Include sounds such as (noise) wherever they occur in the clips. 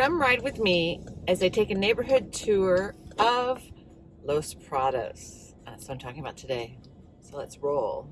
Come ride with me as I take a neighborhood tour of Los Prados. That's what I'm talking about today. So let's roll.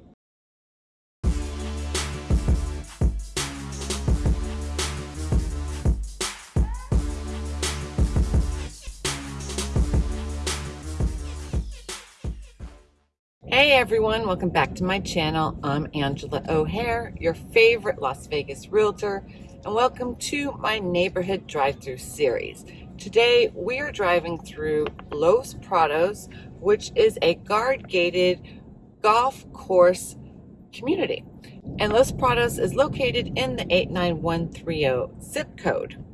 Hey everyone, welcome back to my channel. I'm Angela O'Hare, your favorite Las Vegas realtor, and welcome to my neighborhood drive-through series. Today we are driving through Los Prados, which is a guard-gated golf course community. And Los Prados is located in the 89130 zip code.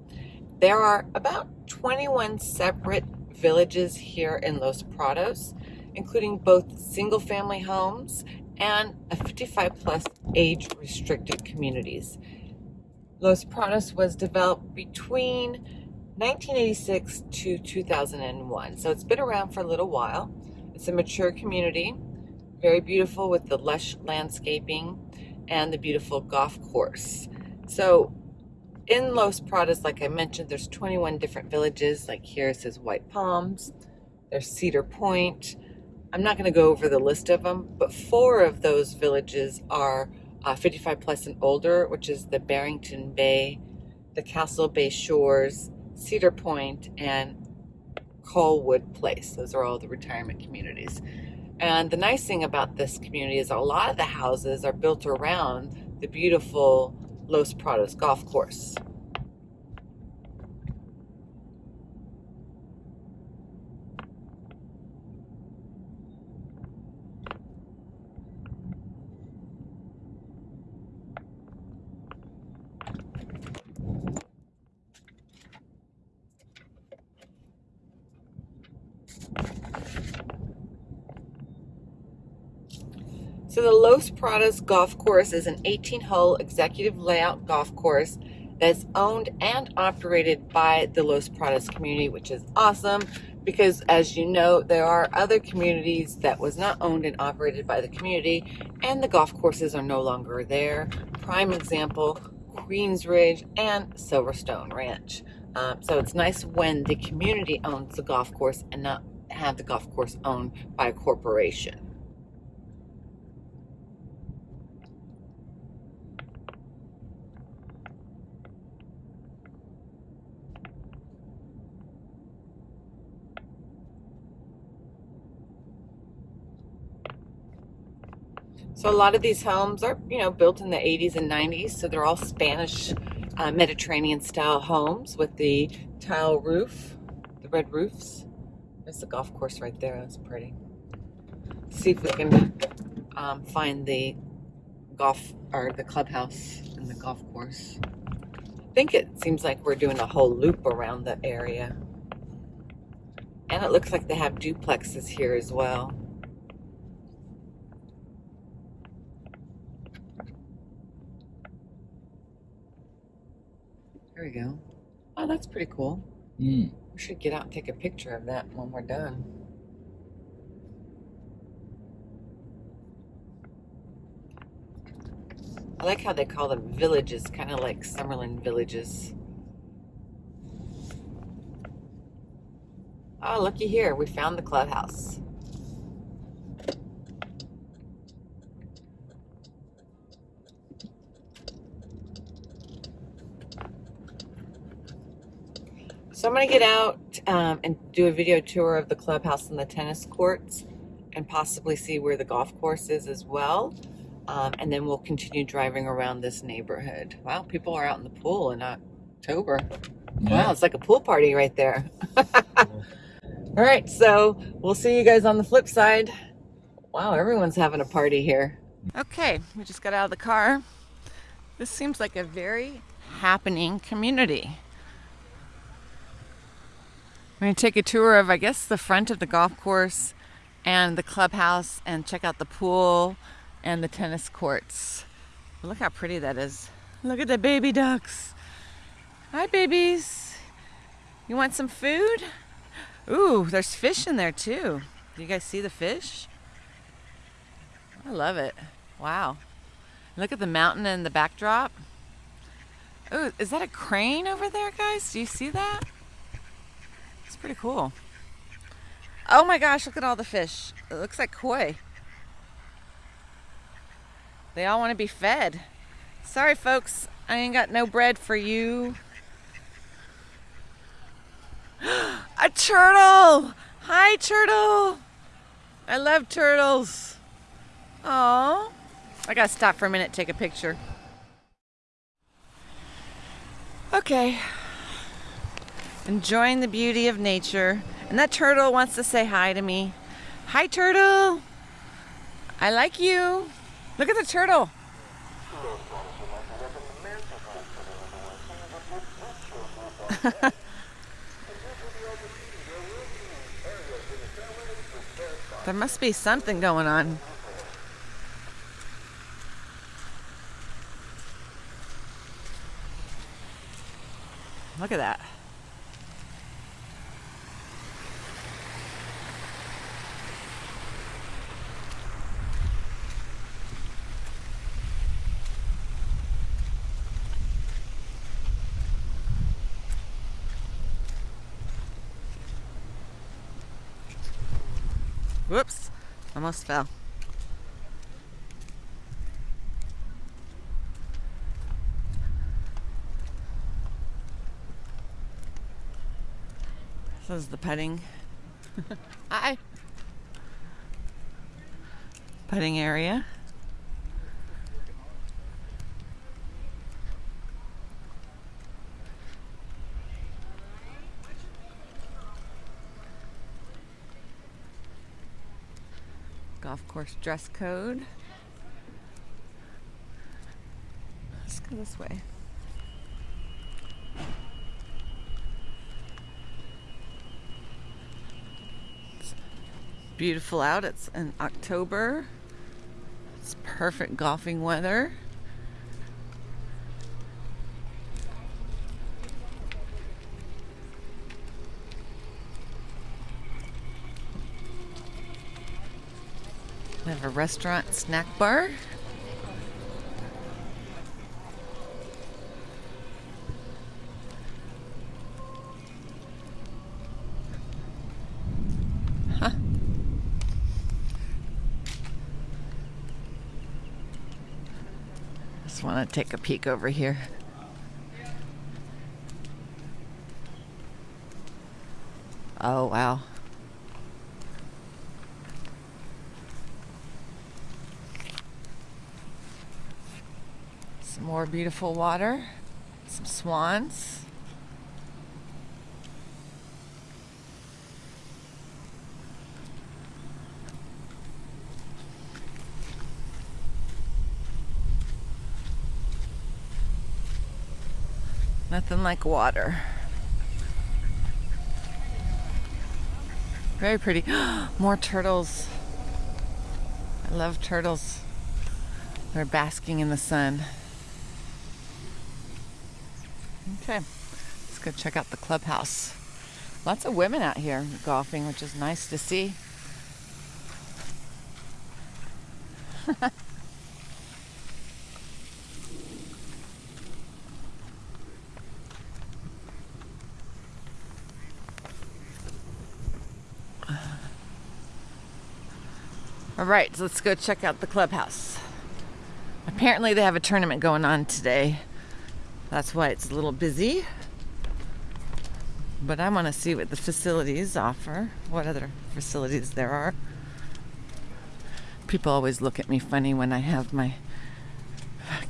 There are about 21 separate villages here in Los Prados including both single family homes and a 55 plus age restricted communities. Los Prados was developed between 1986 to 2001, so it's been around for a little while. It's a mature community, very beautiful with the lush landscaping and the beautiful golf course. So in Los Prados, like I mentioned, there's 21 different villages. Like here it says White Palms, there's Cedar Point, I'm not going to go over the list of them, but four of those villages are uh, 55 plus and older, which is the Barrington Bay, the Castle Bay Shores, Cedar Point, and Colwood Place. Those are all the retirement communities. And the nice thing about this community is a lot of the houses are built around the beautiful Los Prados golf course. So the Los Prados Golf Course is an 18-hole executive layout golf course that's owned and operated by the Los Prados community, which is awesome because as you know, there are other communities that was not owned and operated by the community and the golf courses are no longer there. Prime example, Queensridge and Silverstone Ranch. Um, so it's nice when the community owns the golf course and not have the golf course owned by a corporation. So a lot of these homes are, you know, built in the 80s and 90s. So they're all Spanish uh, Mediterranean style homes with the tile roof, the red roofs. There's the golf course right there. That's pretty. see if we can um, find the golf or the clubhouse and the golf course. I think it seems like we're doing a whole loop around the area. And it looks like they have duplexes here as well. Go. Oh, that's pretty cool. Mm. We should get out and take a picture of that when we're done. I like how they call them villages, kind of like Summerlin villages. Oh, looky here. We found the clubhouse. So I'm going to get out um, and do a video tour of the clubhouse and the tennis courts and possibly see where the golf course is as well. Um, and then we'll continue driving around this neighborhood. Wow, people are out in the pool in October. Yeah. Wow, it's like a pool party right there. (laughs) All right, so we'll see you guys on the flip side. Wow, everyone's having a party here. Okay, we just got out of the car. This seems like a very happening community. We're going to take a tour of, I guess, the front of the golf course and the clubhouse and check out the pool and the tennis courts. Look how pretty that is. Look at the baby ducks. Hi, babies. You want some food? Ooh, there's fish in there too. Do you guys see the fish? I love it. Wow. Look at the mountain and the backdrop. Oh, is that a crane over there, guys? Do you see that? It's pretty cool. Oh my gosh, look at all the fish. It looks like koi. They all want to be fed. Sorry, folks. I ain't got no bread for you. (gasps) A turtle! Hi, turtle! I love turtles. Oh, I gotta stop for a minute, take a picture. Okay. Enjoying the beauty of nature. And that turtle wants to say hi to me. Hi, turtle. I like you. Look at the turtle. (laughs) there must be something going on. Look at that. Whoops, almost fell. This is the petting. Hi. Petting area. Golf course dress code. Let's go this way. beautiful out. It's in October. It's perfect golfing weather. A restaurant snack bar. Huh. Just want to take a peek over here. Oh, wow. More beautiful water, some swans. Nothing like water. Very pretty. (gasps) More turtles. I love turtles. They're basking in the sun. Okay, let's go check out the clubhouse. Lots of women out here golfing, which is nice to see. (laughs) All right, so let's go check out the clubhouse. Apparently they have a tournament going on today. That's why it's a little busy. But I want to see what the facilities offer, what other facilities there are. People always look at me funny when I have my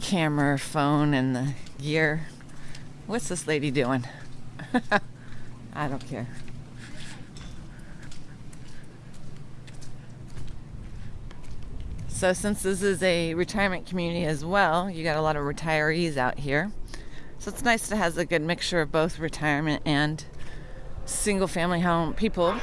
camera, phone, and the gear. What's this lady doing? (laughs) I don't care. So since this is a retirement community as well, you got a lot of retirees out here. So it's nice to have a good mixture of both retirement and single family home people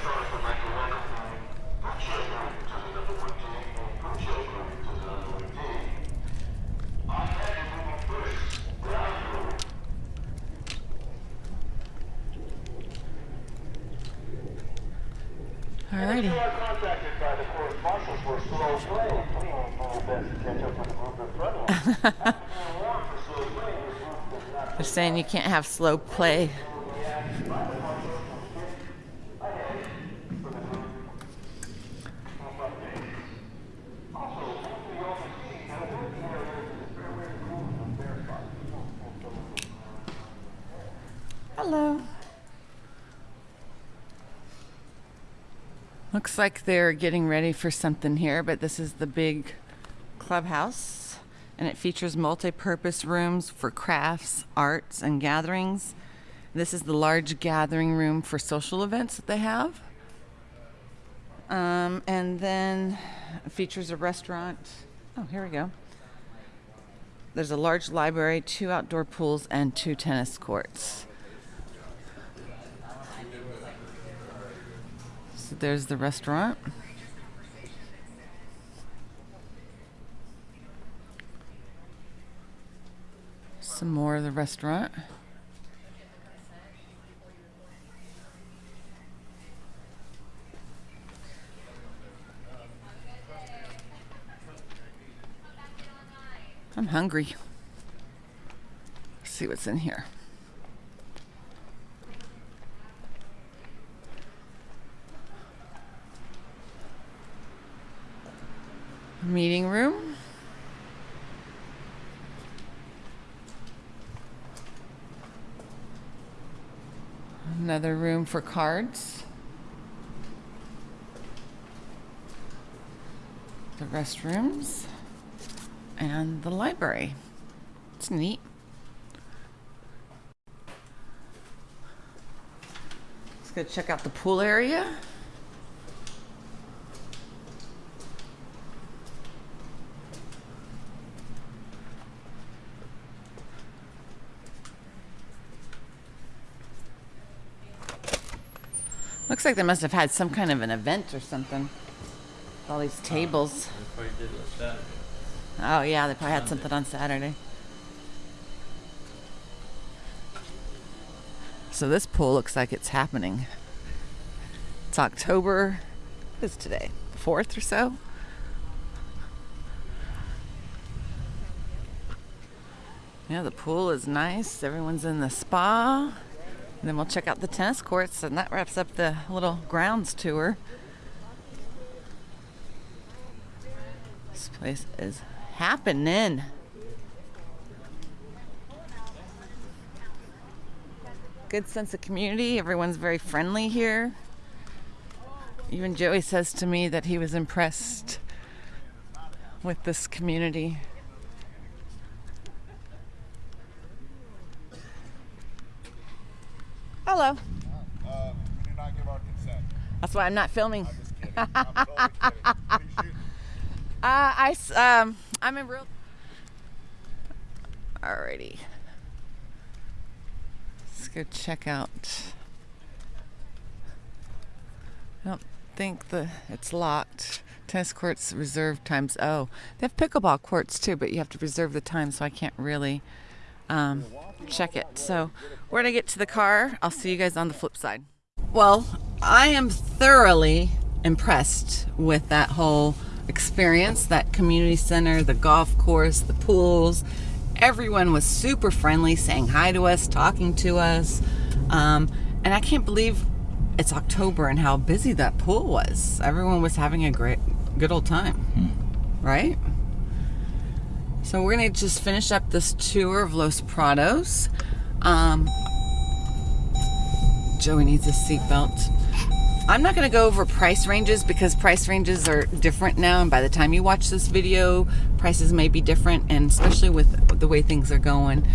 (laughs) They're saying you can't have slow play. Hello. Looks like they're getting ready for something here, but this is the big clubhouse and it features multi-purpose rooms for crafts, arts, and gatherings. This is the large gathering room for social events that they have. Um, and then features a restaurant. Oh, here we go. There's a large library, two outdoor pools, and two tennis courts. There's the restaurant. Some more of the restaurant. I'm hungry. Let's see what's in here. Meeting room. Another room for cards. The restrooms and the library. It's neat. Let's go check out the pool area. Looks like they must have had some kind of an event or something. All these tables. Oh yeah, they probably had something on Saturday. So this pool looks like it's happening. It's October. What is today? Fourth or so. Yeah, the pool is nice. Everyone's in the spa. And then we'll check out the tennis courts, and that wraps up the little grounds tour. This place is happening. Good sense of community. Everyone's very friendly here. Even Joey says to me that he was impressed with this community. Hello. Uh, we do not give our consent. That's why I'm not filming. I'm. (laughs) I'm totally kidding. What are you? Uh, I s- um, I'm in real. Alrighty. Let's go check out. I don't think the it's locked. Tennis courts reserved times. Oh, they have pickleball courts too, but you have to reserve the time, so I can't really um, check it. So we're gonna get to the car. I'll see you guys on the flip side. Well, I am thoroughly impressed with that whole experience, that community center, the golf course, the pools. Everyone was super friendly, saying hi to us, talking to us. Um, and I can't believe it's October and how busy that pool was. Everyone was having a great, good old time, right? So we're gonna just finish up this tour of Los Prados. Um, Joey needs a seatbelt. I'm not going to go over price ranges because price ranges are different now, and by the time you watch this video, prices may be different, and especially with the way things are going.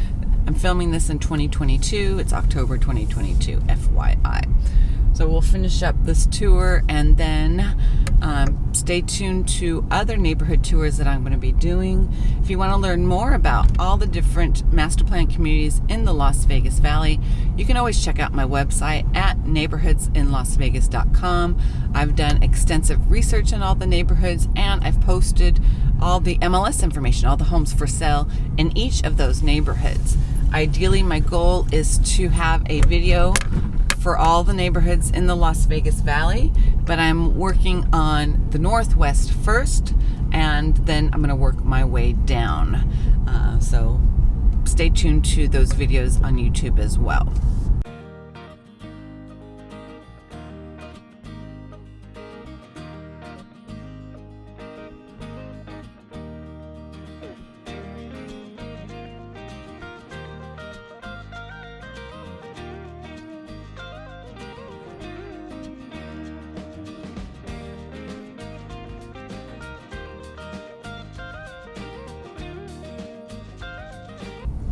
I'm filming this in 2022. It's October 2022, FYI. So we'll finish up this tour and then um, stay tuned to other neighborhood tours that I'm going to be doing. If you want to learn more about all the different master plan communities in the Las Vegas Valley, you can always check out my website at neighborhoodsinlasvegas.com. I've done extensive research in all the neighborhoods and I've posted all the MLS information, all the homes for sale in each of those neighborhoods. Ideally, my goal is to have a video for all the neighborhoods in the Las Vegas Valley, but I'm working on the Northwest first, and then I'm going to work my way down. Uh, so stay tuned to those videos on YouTube as well.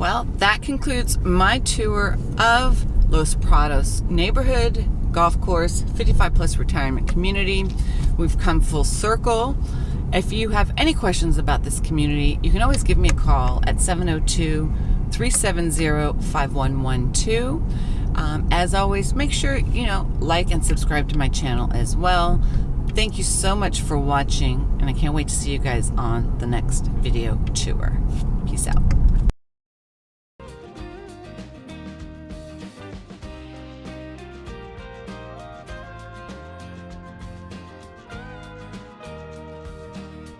Well, that concludes my tour of Los Prados neighborhood golf course, 55 plus retirement community. We've come full circle. If you have any questions about this community, you can always give me a call at 702 370 5112. Um, as always, make sure you know like and subscribe to my channel as well. Thank you so much for watching, and I can't wait to see you guys on the next video tour. Peace out.